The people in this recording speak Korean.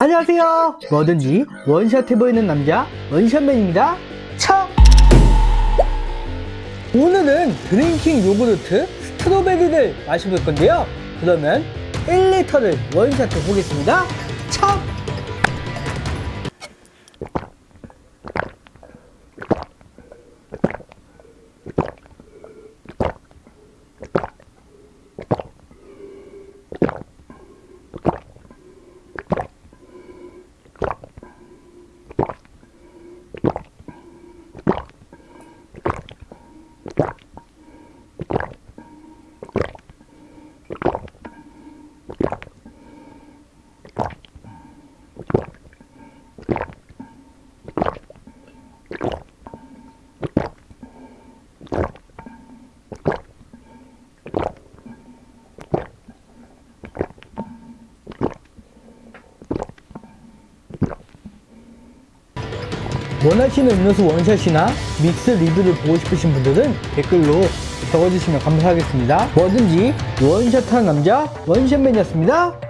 안녕하세요. 뭐든지 원샷 해보이는 남자 원샷맨입니다. 차! 오늘은 drinking 요구르트 strawberry를 마셔볼 건데요. 그러면 1리터를 원샷 해 보겠습니다. 차 원하시는 음료수 원샷이나 믹스 리뷰를 보고 싶으신 분들은 댓글로 적어주시면 감사하겠습니다. 뭐든지 원샷하는 남자 원샷맨이었습니다